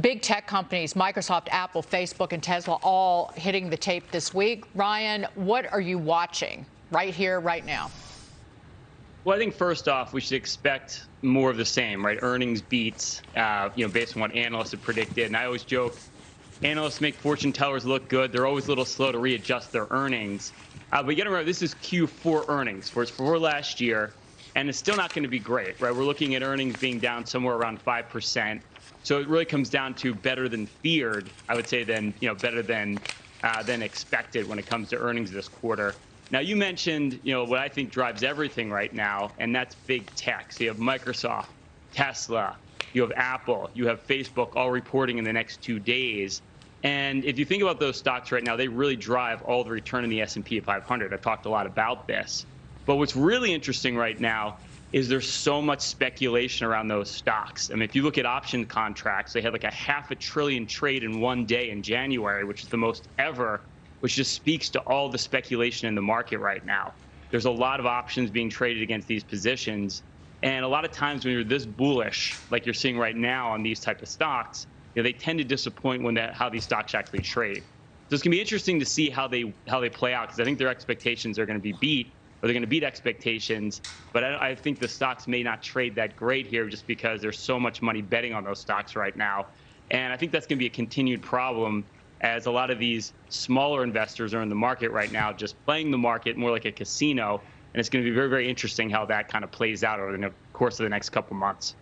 big tech companies, Microsoft, Apple, Facebook, and Tesla, all hitting the tape this week. Ryan, what are you watching right here, right now? Well, I think first off, we should expect more of the same, right? Earnings beats, uh, you know, based on what analysts have predicted. And I always joke, analysts make fortune tellers look good. They're always a little slow to readjust their earnings. Uh, but you got to remember, this is Q4 earnings for, for last year, and it's still not going to be great, right? We're looking at earnings being down somewhere around 5%. So it really comes down to better than feared, I would say, than, you know, better than, uh, than expected when it comes to earnings this quarter. Now, you mentioned, you know, what I think drives everything right now, and that's big tech. So you have Microsoft, Tesla, you have Apple, you have Facebook all reporting in the next two days. And if you think about those stocks right now, they really drive all the return in the S&P 500. I've talked a lot about this. But what's really interesting right now is there's so much speculation around those stocks. I mean, if you look at option contracts, they had like a half a trillion trade in one day in January, which is the most ever which just speaks to all the speculation in the market right now. There's a lot of options being traded against these positions. And a lot of times when you're this bullish, like you're seeing right now on these type of stocks, you know, they tend to disappoint when that how these stocks actually trade. So it's going to be interesting to see how they how they play out because I think their expectations are going to be beat they're going to beat expectations. But I, I, think the stocks may not trade that great here just because there's so much money betting on those stocks right now. And I think that's going to be a continued problem as a lot of these smaller investors are in the market right now, just playing the market more like a casino. And it's going to be very, very interesting how that kind of plays out over the course of the next couple months.